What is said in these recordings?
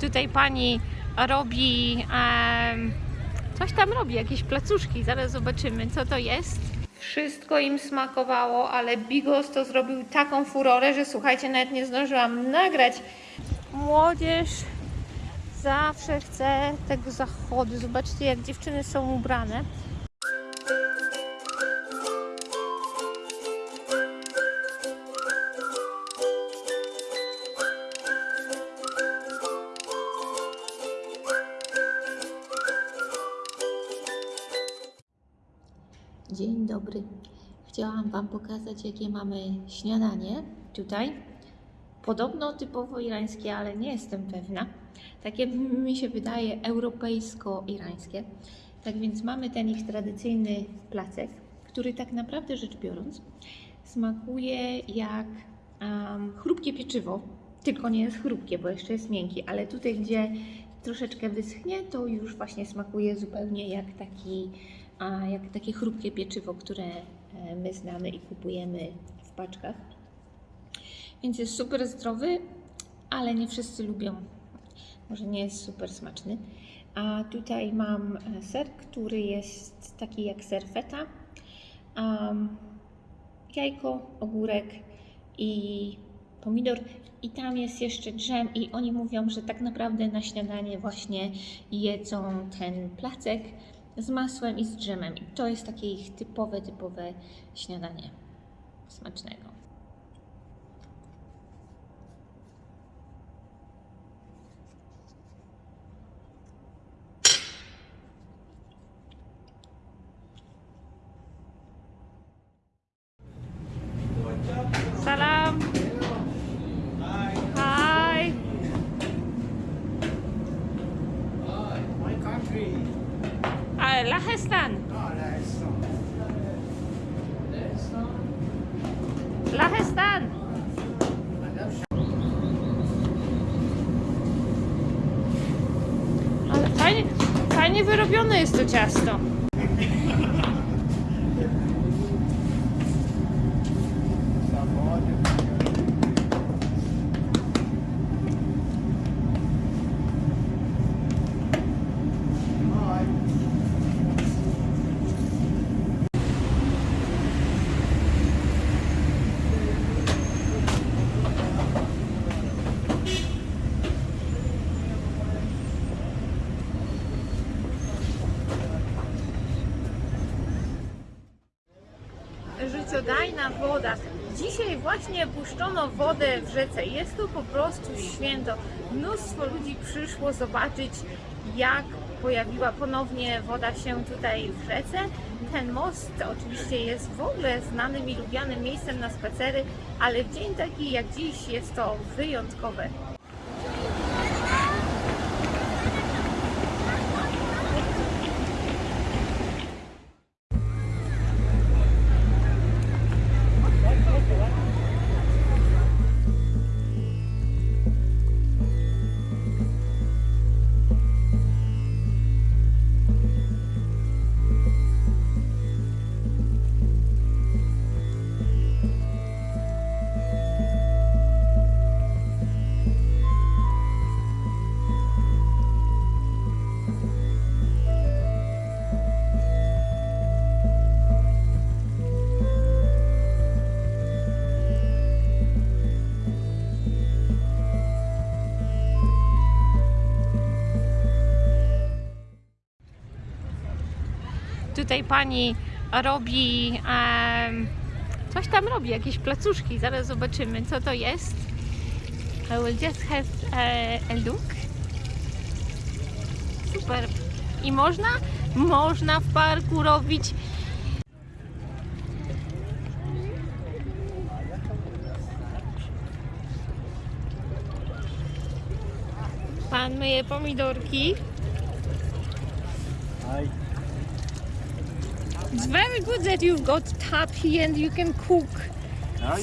Tutaj pani robi em, coś tam robi, jakieś placuszki. Zaraz zobaczymy, co to jest. Wszystko im smakowało, ale Bigos to zrobił taką furorę, że słuchajcie, nawet nie zdążyłam nagrać. Młodzież zawsze chce tego zachodu. Zobaczcie, jak dziewczyny są ubrane. Wam pokazać, jakie mamy śniadanie tutaj. Podobno typowo irańskie, ale nie jestem pewna. Takie mi się wydaje europejsko-irańskie. Tak więc mamy ten ich tradycyjny placek, który tak naprawdę rzecz biorąc smakuje jak um, chrupkie pieczywo, tylko nie jest chrupkie, bo jeszcze jest miękki, ale tutaj, gdzie troszeczkę wyschnie, to już właśnie smakuje zupełnie jak taki, jak takie chrupkie pieczywo, które my znamy i kupujemy w paczkach. Więc jest super zdrowy, ale nie wszyscy lubią. Może nie jest super smaczny. A tutaj mam e, ser, który jest taki jak ser feta. Um, jajko, ogórek i pomidor. I tam jest jeszcze dżem i oni mówią, że tak naprawdę na śniadanie właśnie jedzą ten placek z masłem i z dżemem. I to jest takie ich typowe, typowe śniadanie smacznego. Ciasto. Dzisiaj właśnie puszczono wodę w rzece. Jest to po prostu święto. Mnóstwo ludzi przyszło zobaczyć, jak pojawiła ponownie woda się tutaj w rzece. Ten most oczywiście jest w ogóle znanym i lubianym miejscem na spacery, ale w dzień taki jak dziś jest to wyjątkowe. Tutaj pani robi coś tam robi, jakieś placuszki. Zaraz zobaczymy, co to jest. I will just have a, a look. Super. I można? Można w parku robić. Pan myje pomidorki. It's very good that you've got tap here and you can cook. Ja,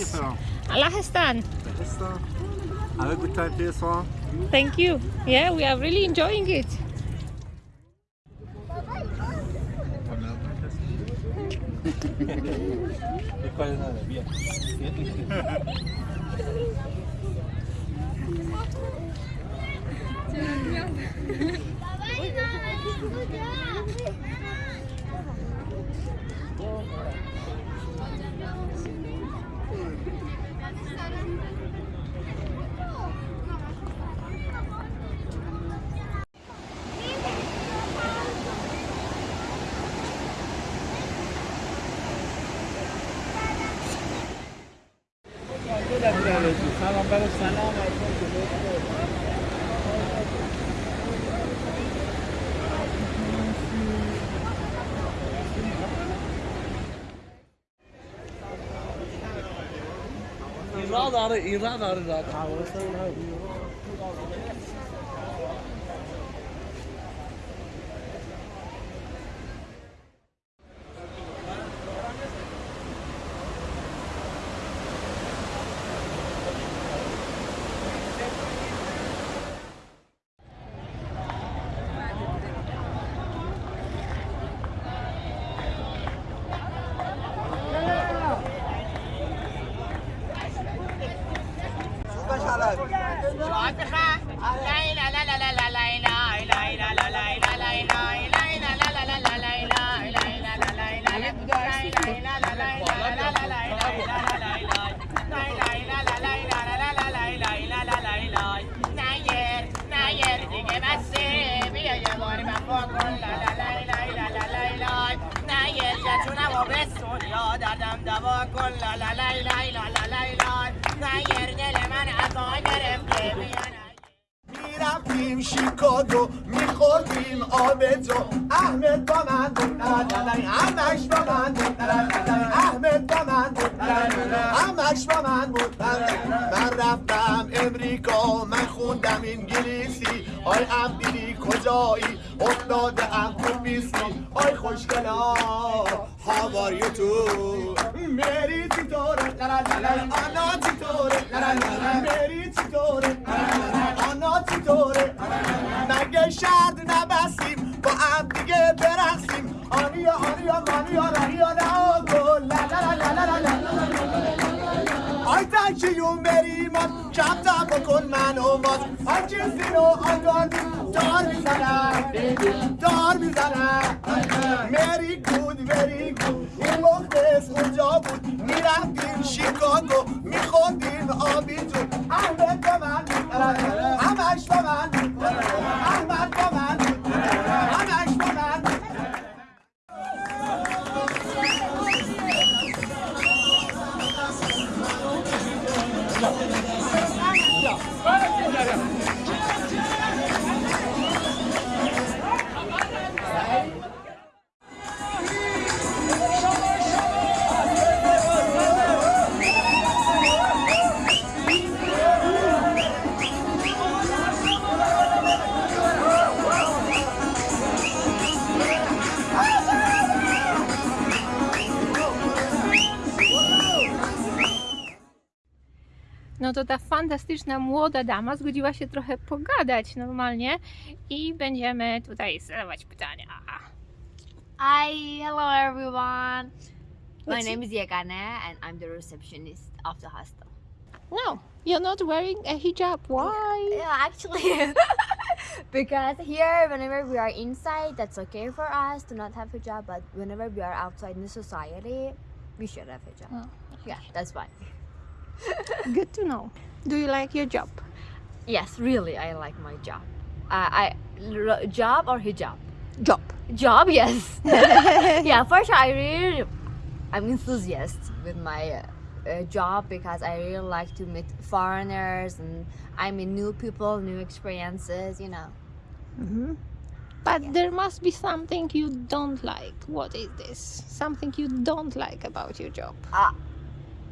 Have a good time here, Swan. Thank you. Yeah, we are really enjoying it. 어쩌면 신이 나는 사람 radar radar radar دردم دوا کن لا لا لای لا لا لای لای نیر دل من عطا گرفته می‌رفتیم شیکاگو میخوردیم آب تو احمد با من همش با من احمد با من بود همش با من من رفتم امریکا من خوندم انگلیسی آی عبدی کجایی افتاده ام تو بیسی آی خوشگلا هاوار یو تو مری چطوره آنا چطوره مری چطوره آنا چطوره مگه شرط نبستیم با هم دیگه برقصیم آنیا آنیا مانیا رانیا لا کم تم بکن من و ماز آی چیزی رو آگان دار می‌زنم. دار می‌زنم. مری گود مری گود این مخلص اونجا بود. می‌رفتیم شیکاگو میخوندیم آبی تو احمد با من همش با من. احمد با من همش با من. 大丈。Fantastyczna młoda dama zgodziła się trochę pogadać normalnie i będziemy tutaj zadawać pytania. Hi, hello everyone. My What's- name is Yagana and I'm the receptionist of the hostel. No, you're not wearing a hijab. Why? Yeah, actually, because here, whenever we are inside, that's okay for us to not have a hijab, but whenever we are outside in the society, we should have hijab. Oh, Yeah, that's fine. Good to know. Do you like your job? Yes, really, I like my job. Uh, I r- job or hijab? Job. Job, yes. yeah, for sure. I really, I'm enthusiast with my uh, uh, job because I really like to meet foreigners and I meet new people, new experiences. You know. hmm But there must be something you don't like. What is this? Something you don't like about your job?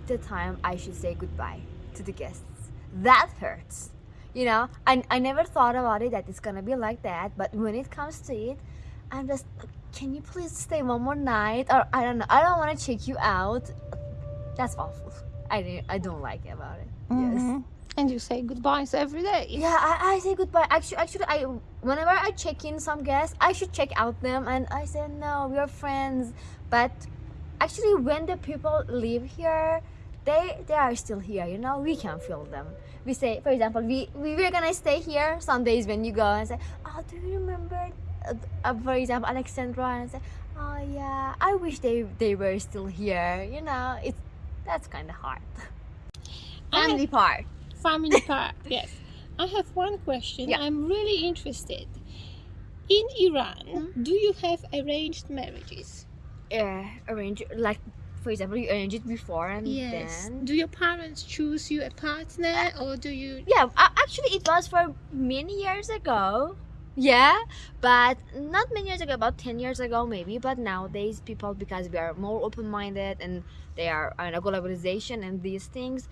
The time I should say goodbye to the guests. That hurts. You know, I, I never thought about it that it's gonna be like that, but when it comes to it, I'm just, can you please stay one more night? Or I don't know, I don't want to check you out. That's awful. I, don't- I don't like about it. Yes. Mhm. And you say goodbyes every day. Yeah, I, I say goodbye. Actually, actually, I whenever I check in some guests, I should check out them, and I say no, we are friends. But actually, when the people leave here, they they are still here. You know, we can feel them. We say, for example, we we were gonna stay here. Some days when you go and say, oh, do you remember? Uh, uh, for example, Alexandra, and say, oh yeah, I wish they they were still here. You know, it's that's kind of hard. I- Family part. Family part, yes. I have one question. Yeah. I'm really interested. In Iran, do you have arranged marriages? uh, arrange like for example you arrange it before and then Do your parents choose you a partner or do you yeah uh, actually it was for many years ago. Yeah but not many years ago about 10 years ago maybe. But nowadays people because we are more open-minded and they are in a globalization and these things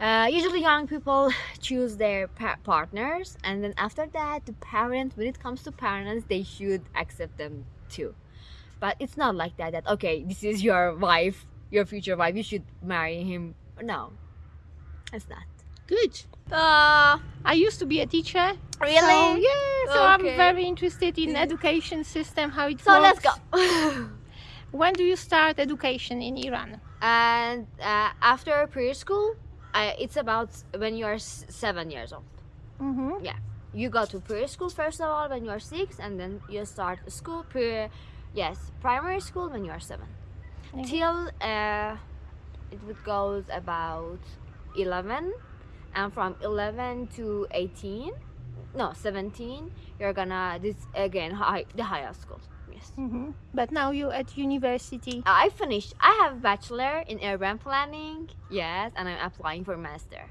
uh, usually young people choose their pa- partners. And then after that the parents when it comes to parents they should accept them too but it's not like that that okay this is your wife your future wife you should marry him no it's not Good. uh I used to be a teacher. really So, yeah, so I'm very interested in education system, how it so works. let's go When do you start education in Iran? and uh, after preschool uh, it's about when you are seven years old Mm-hmm. Yeah. You go to preschool first of all when you are six and then you start school pre yes primary school when you are seven Okay. till uh, it would goes about 11 and from 11 to 18 no 17 you're gonna this again high the higher school yes Mm-hmm. But now you at university. i finished i have a bachelor in urban planning yes and i'm applying for master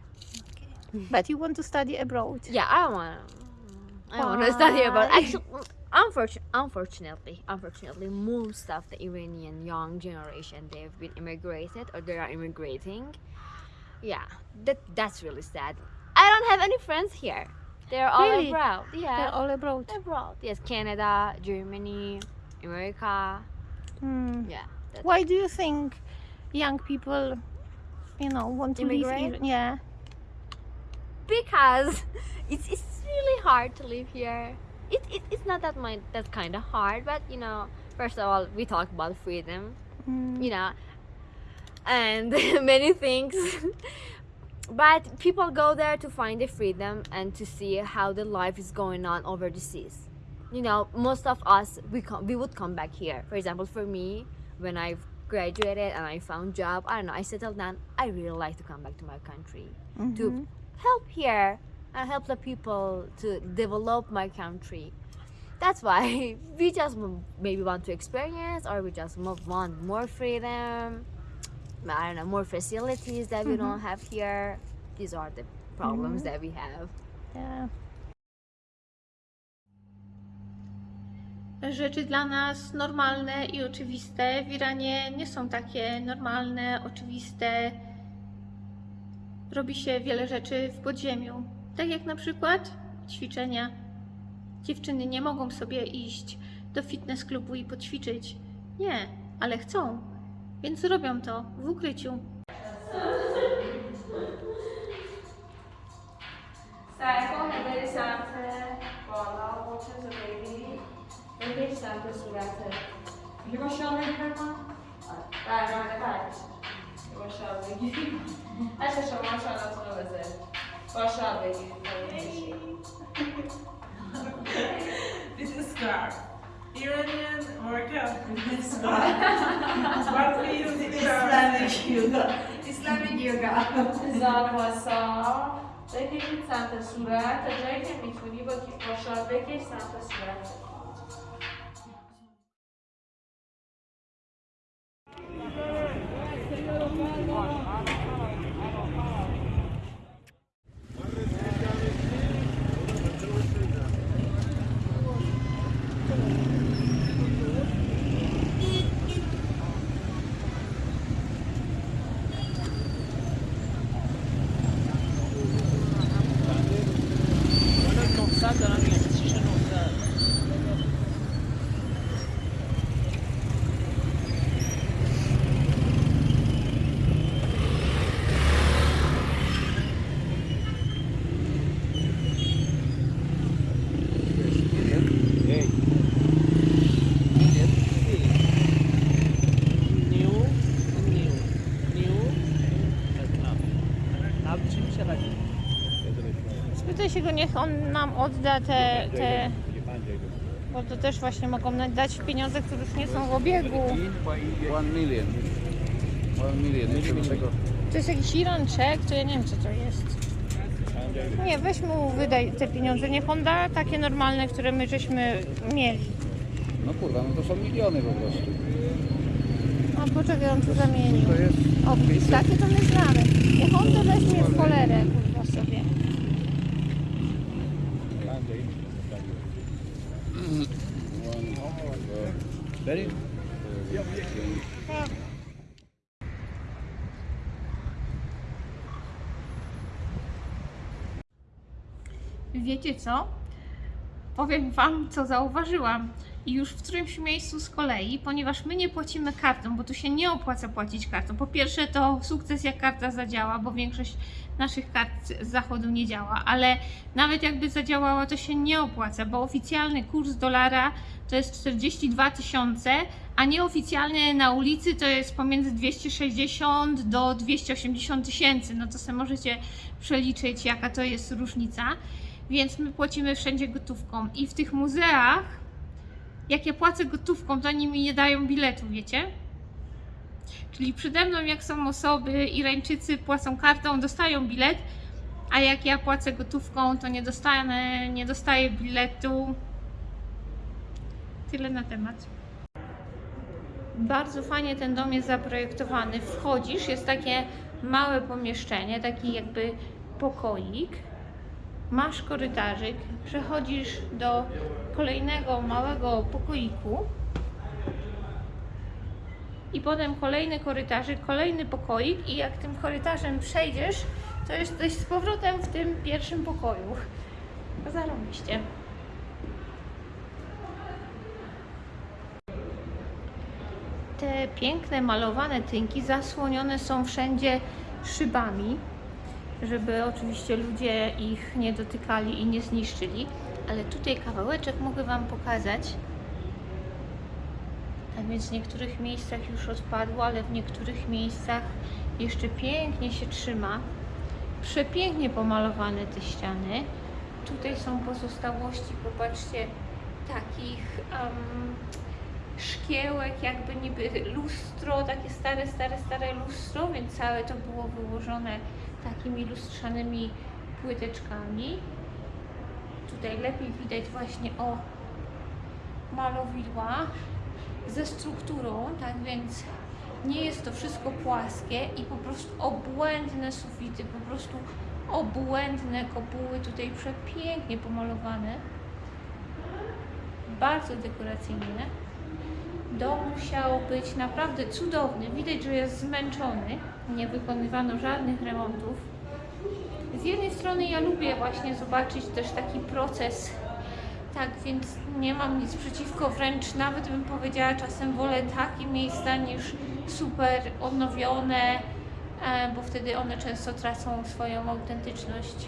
okay. But you want to study abroad. Yeah, I want. I want to study. Why? Actually, unfortunately, unfortunately, unfortunately, most of the Iranian young generation they've been immigrated or they are immigrating. Yeah, that that's really sad. I don't have any friends here. They're all Really? abroad. Yeah, They're all abroad. abroad. Yes, Canada, Germany, America. Hmm. Yeah. Why do you think young people, you know, want to leave Immigrate? Iran? Yeah. because it's, it's really hard to live here. It, it, it's not that my that kind of hard, but you know, first of all, we talk about freedom, Mm. you know, and many things. but people go there to find the freedom and to see how the life is going on over the seas. You know, most of us we come, we would come back here. For example, for me, when I've graduated and I found job, I don't know, I settled down. I really like to come back to my country to Mhm. help here and help the people to develop my country. That's why we just maybe want to experience or we just want more freedom. I don't know, more facilities that we don't mm-hmm. have here. These are the problems mm-hmm. that we have. Yeah. Rzeczy dla nas normalne i oczywiste w Iranie nie są takie normalne, oczywiste. Robi się wiele rzeczy w podziemiu. Tak jak na przykład ćwiczenia. Dziewczyny nie mogą sobie iść do fitness klubu i poćwiczyć. Nie, ale chcą. Więc robią to w ukryciu. سعی کن بری سمت بالا قرصت رو بگیری بکش سمت صورتت میگه با شال بگیر من برگرده برگش با شال بگیری هشت شما شالاتون رو بذاری با شال بگیرید This is scarf. Iranian workout with this scarf. what we use in Islamic yoga. Islamic yoga. زار واسا بکشید سمت صورت تا جایی که میتونی با با شال بکش سمت صورت niech on nam odda te, te bo to też właśnie mogą nam dać pieniądze, które już nie są w obiegu. One million. One million. Nie wiem czego. To jest jakiś Iranczek, to ja nie wiem co to jest. Nie, weź mu wydaj te pieniądze, niech on da takie normalne, które my żeśmy mieli. No kurwa, no to są miliony po prostu. A poczekaj, on tu zamienił. To jest O, widzisz, takie to my znamy. Niech on to weźmie w cholerę, Ready? Wiecie co? Powiem Wam, co zauważyłam. I już w którymś miejscu z kolei, ponieważ my nie płacimy kartą, bo tu się nie opłaca płacić kartą. Po pierwsze, to sukces jak karta zadziała, bo większość naszych kart z zachodu nie działa, ale nawet jakby zadziałała, to się nie opłaca, bo oficjalny kurs dolara to jest 42 tysiące, a nieoficjalny na ulicy to jest pomiędzy 260 do 280 tysięcy. No to sobie możecie przeliczyć, jaka to jest różnica. Więc my płacimy wszędzie gotówką. I w tych muzeach, jak ja płacę gotówką, to oni mi nie dają biletu, wiecie? Czyli przede mną, jak są osoby, Irańczycy płacą kartą, dostają bilet, a jak ja płacę gotówką, to nie dostanę, nie dostaję biletu. Tyle na temat. Bardzo fajnie ten dom jest zaprojektowany. Wchodzisz, jest takie małe pomieszczenie, taki jakby pokoik. Masz korytarzyk, przechodzisz do kolejnego małego pokoiku. I potem kolejny korytarzyk, kolejny pokoik i jak tym korytarzem przejdziesz, to jesteś z powrotem w tym pierwszym pokoju. Zarobiście. Te piękne malowane tynki zasłonione są wszędzie szybami, żeby oczywiście ludzie ich nie dotykali i nie zniszczyli. Ale tutaj kawałeczek mogę Wam pokazać. Tak więc w niektórych miejscach już odpadło, ale w niektórych miejscach jeszcze pięknie się trzyma. Przepięknie pomalowane te ściany. Tutaj są pozostałości, popatrzcie, takich em, szkiełek, jakby niby lustro, takie stare, stare, stare lustro, więc całe to było wyłożone takimi lustrzanymi płyteczkami. Tutaj lepiej widać właśnie o malowidła ze strukturą, tak więc nie jest to wszystko płaskie i po prostu obłędne sufity, po prostu obłędne kopuły tutaj przepięknie pomalowane. Bardzo dekoracyjne. Dom musiał być naprawdę cudowny. Widać, że jest zmęczony. Nie wykonywano żadnych remontów. Z jednej strony ja lubię właśnie zobaczyć też taki proces tak, więc nie mam nic przeciwko, wręcz nawet bym powiedziała, czasem wolę takie miejsca niż super odnowione, e, bo wtedy one często tracą swoją autentyczność.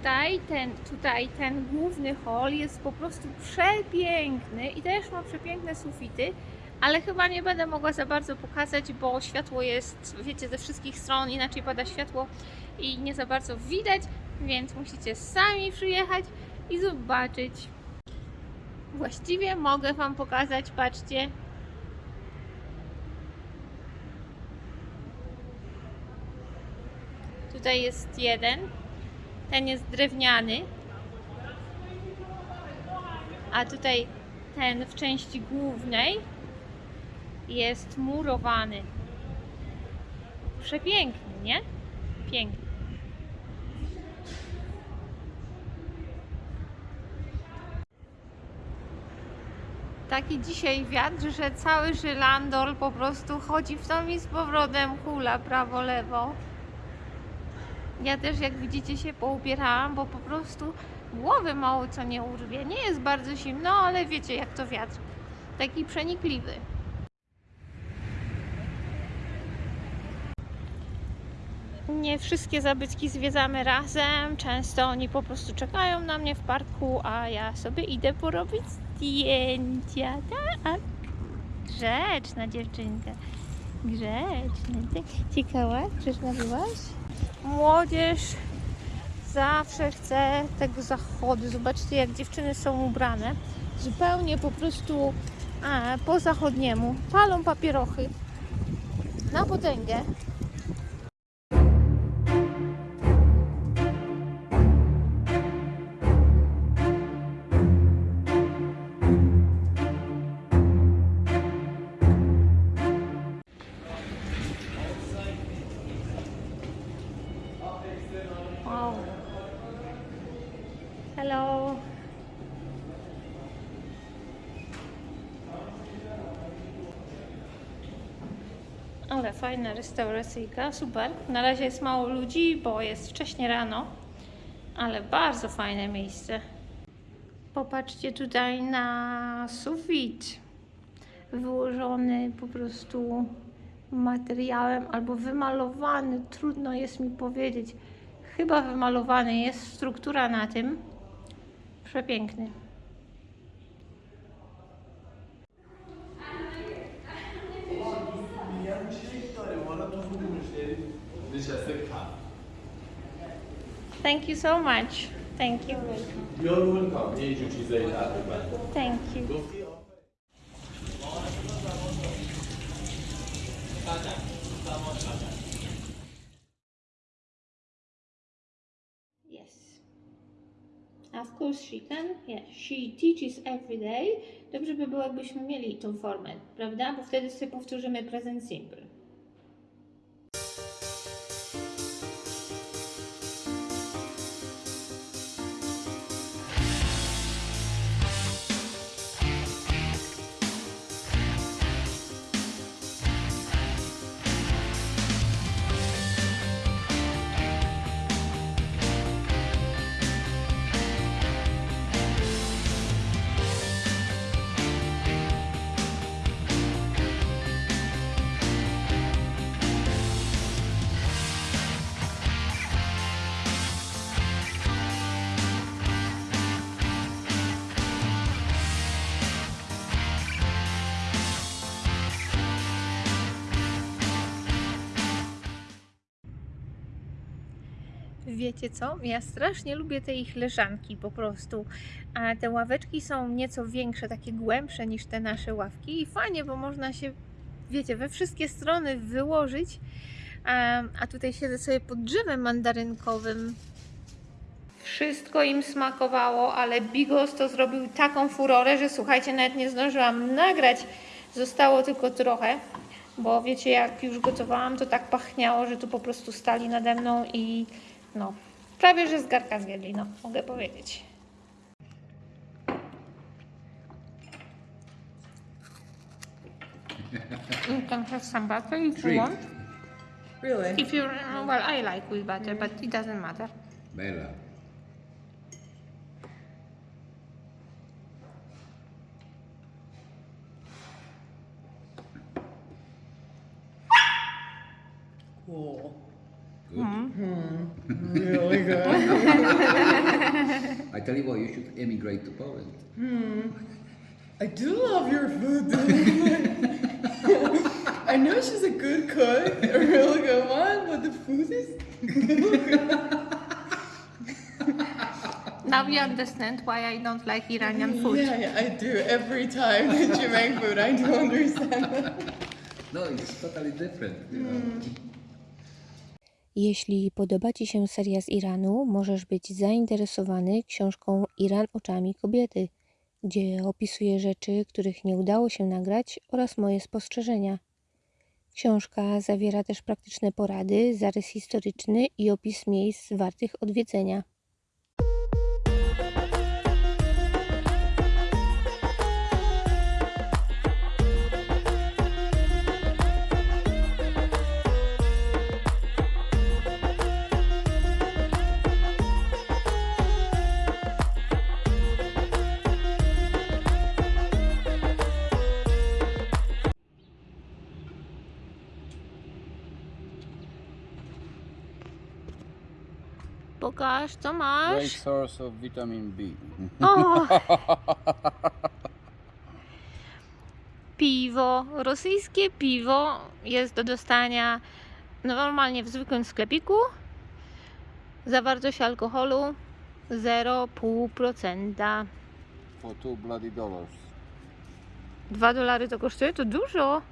Tutaj ten, tutaj ten główny hol jest po prostu przepiękny i też ma przepiękne sufity, ale chyba nie będę mogła za bardzo pokazać, bo światło jest, wiecie, ze wszystkich stron, inaczej pada światło i nie za bardzo widać, więc musicie sami przyjechać i zobaczyć. Właściwie mogę Wam pokazać, patrzcie. Tutaj jest jeden, ten jest drewniany, a tutaj ten w części głównej jest murowany. Przepiękny, nie? Piękny. Taki dzisiaj wiatr, że cały żylandol po prostu chodzi w tą i z powrotem hula prawo-lewo. Ja też, jak widzicie, się poupierałam, bo po prostu głowy mało co nie urwie. Nie jest bardzo zimno, ale wiecie, jak to wiatr. Taki przenikliwy. Nie wszystkie zabytki zwiedzamy razem. Często oni po prostu czekają na mnie w parku, a ja sobie idę porobić zdjęcia. Tak. Grzeczna dziewczynka. Grzeczna. Ciekawa? Grzeczna byłaś? Młodzież zawsze chce tego zachodu. Zobaczcie, jak dziewczyny są ubrane. Zupełnie po prostu a, po zachodniemu. Palą papierochy na potęgę. Wow. Hello. Ale fajna restauracyjka, super. Na razie jest mało ludzi, bo jest wcześnie rano, ale bardzo fajne miejsce. Popatrzcie tutaj na sufit wyłożony po prostu materiałem albo wymalowany, trudno jest mi powiedzieć chyba wymalowany jest, struktura na tym. Przepiękny. Thank you so much. Thank you. You're welcome. Thank you. Thank you. Of course she can. Yeah, she teaches every day. Dobrze by było, jakbyśmy mieli tą formę, prawda? Bo wtedy sobie powtórzymy present simple. Wiecie co? Ja strasznie lubię te ich leżanki po prostu. A te ławeczki są nieco większe, takie głębsze niż te nasze ławki i fajnie, bo można się, wiecie, we wszystkie strony wyłożyć. A, a tutaj siedzę sobie pod drzewem mandarynkowym. Wszystko im smakowało, ale Bigos to zrobił taką furorę, że słuchajcie, nawet nie zdążyłam nagrać. Zostało tylko trochę, bo wiecie, jak już gotowałam, to tak pachniało, że tu po prostu stali nade mną i no, prawie że z garka zjedli, no, mogę powiedzieć. You can have some butter if you want. Really? If you well, I like with butter, but it doesn't matter. Bella. Cool. Good. Really hmm. hmm. good. I tell you what, you should emigrate to Poland. Hmm. I do love your food. I know she's a good cook, a really good one, but the food is Now you understand why I don't like Iranian food. Yeah, yeah, I do. Every time that you make food, I do understand. No, it's totally different. You know? Jeśli podoba Ci się seria z Iranu, możesz być zainteresowany książką Iran oczami kobiety, gdzie opisuję rzeczy, których nie udało się nagrać oraz moje spostrzeżenia. Książka zawiera też praktyczne porady, zarys historyczny i opis miejsc wartych odwiedzenia. Co Great masz? source of vitamin B. O! Piwo, rosyjskie piwo jest do dostania normalnie w zwykłym sklepiku. Zawartość alkoholu 0,5%. For two bloody dollars. 2 dolary to kosztuje? To dużo.